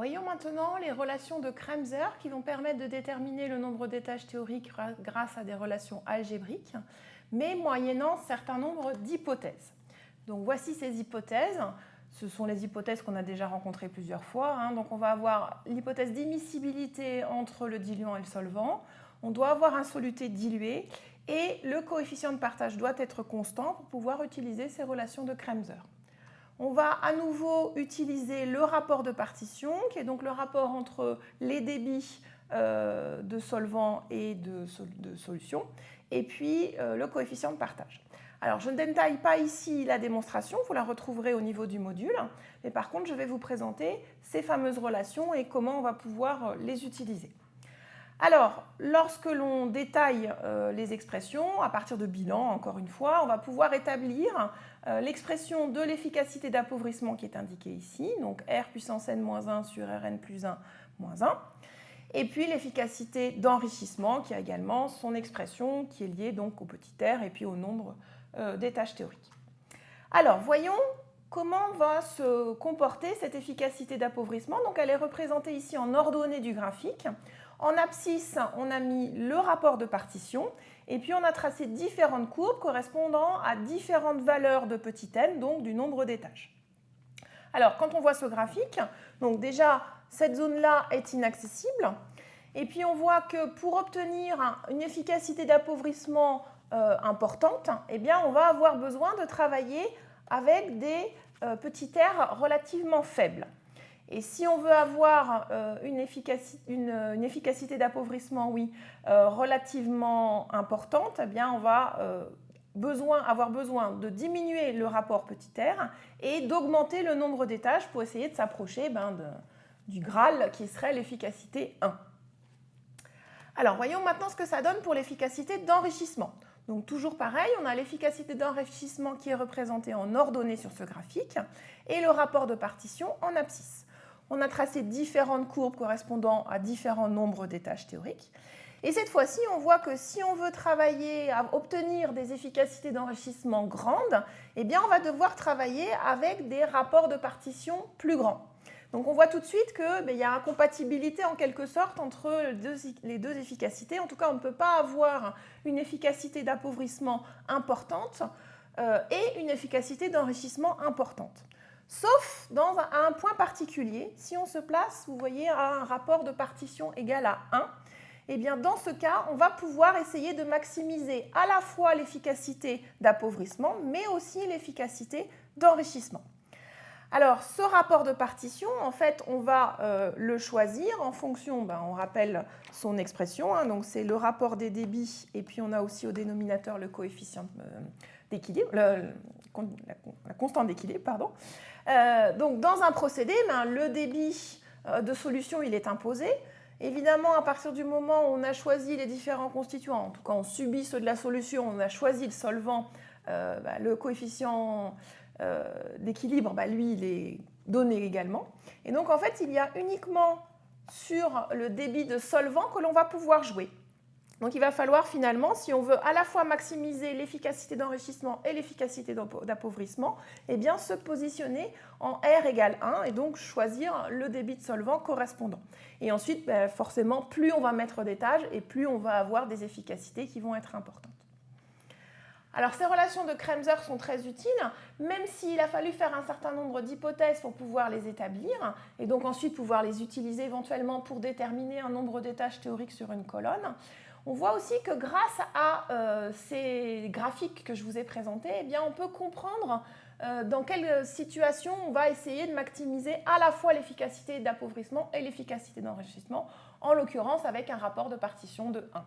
Voyons maintenant les relations de Kremser qui vont permettre de déterminer le nombre d'étages théoriques grâce à des relations algébriques, mais moyennant certain nombre d'hypothèses. Donc voici ces hypothèses. Ce sont les hypothèses qu'on a déjà rencontrées plusieurs fois. Hein. On va avoir l'hypothèse d'immiscibilité entre le diluant et le solvant. On doit avoir un soluté dilué et le coefficient de partage doit être constant pour pouvoir utiliser ces relations de Kremser. On va à nouveau utiliser le rapport de partition, qui est donc le rapport entre les débits euh, de solvant et de, solution, et puis euh, le coefficient de partage. Alors, je ne détaille pas ici la démonstration, vous la retrouverez au niveau du module, mais par contre, je vais vous présenter ces fameuses relations et comment on va pouvoir euh, les utiliser. Alors, lorsque l'on détaille les expressions, à partir de bilan, encore une fois, on va pouvoir établir l'expression de l'efficacité d'appauvrissement qui est indiquée ici, donc R puissance n-1 sur Rn plus 1 moins 1, et puis l'efficacité d'enrichissement qui a également son expression qui est liée donc au petit r et puis au nombre euh, des tâches théoriques. Alors, voyons comment va se comporter cette efficacité d'appauvrissement. Donc, elle est représentée ici en ordonnée du graphique. En abscisse, on a mis le rapport de partition et puis on a tracé différentes courbes correspondant à différentes valeurs de petit n, donc du nombre d'étages. Alors, quand on voit ce graphique, donc déjà, cette zone-là est inaccessible. Et puis, on voit que pour obtenir une efficacité d'appauvrissement euh, importante, eh bien, on va avoir besoin de travailler avec des euh, petits r relativement faibles. Et si on veut avoir euh, une, efficacité, d'appauvrissement oui, euh, relativement importante, eh bien on va euh, avoir besoin de diminuer le rapport petit r et d'augmenter le nombre d'étages pour essayer de s'approcher ben, du Graal qui serait l'efficacité 1. Alors voyons maintenant ce que ça donne pour l'efficacité d'enrichissement. Donc toujours pareil, on a l'efficacité d'enrichissement qui est représentée en ordonnée sur ce graphique et le rapport de partition en abscisse on a tracé différentes courbes correspondant à différents nombres d'étages théoriques. Et cette fois-ci, on voit que si on veut travailler à obtenir des efficacités d'enrichissement grandes, eh bien, on va devoir travailler avec des rapports de partition plus grands. Donc on voit tout de suite qu'il ben, y a incompatibilité en quelque sorte entre les deux efficacités. En tout cas, on ne peut pas avoir une efficacité d'appauvrissement importante euh, et une efficacité d'enrichissement importante. Sauf dans un, point particulier, si on se place, vous voyez, à un rapport de partition égal à 1, eh dans ce cas, on va pouvoir essayer de maximiser à la fois l'efficacité d'appauvrissement, mais aussi l'efficacité d'enrichissement. Alors, ce rapport de partition, en fait, on va euh, le choisir en fonction, ben, on rappelle son expression, hein, donc c'est le rapport des débits, et puis on a aussi au dénominateur le coefficient euh, d'équilibre, la, constante d'équilibre, pardon. Euh, donc, dans un procédé, ben, le débit de solution, il est imposé. Évidemment, à partir du moment où on a choisi les différents constituants, en tout cas on subit ceux de la solution, on a choisi le solvant, ben, le coefficient euh, d'équilibre, bah, lui, il est donné également. Et donc, en fait, il y a uniquement sur le débit de solvant que l'on va pouvoir jouer. Donc, il va falloir finalement, si on veut à la fois maximiser l'efficacité d'enrichissement et l'efficacité d'appauvrissement, eh bien, se positionner en R égale 1 et donc choisir le débit de solvant correspondant. Et ensuite, bah, forcément, plus on va mettre d'étages et plus on va avoir des efficacités qui vont être importantes. Alors ces relations de Kremser sont très utiles, même s'il a fallu faire un certain nombre d'hypothèses pour pouvoir les établir, et donc ensuite pouvoir les utiliser éventuellement pour déterminer un nombre d'étages théoriques sur une colonne. On voit aussi que grâce à euh, ces graphiques que je vous ai présentés, eh on peut comprendre euh, dans quelle situation on va essayer de maximiser à la fois l'efficacité d'appauvrissement et l'efficacité d'enrichissement, en l'occurrence avec un rapport de partition de 1.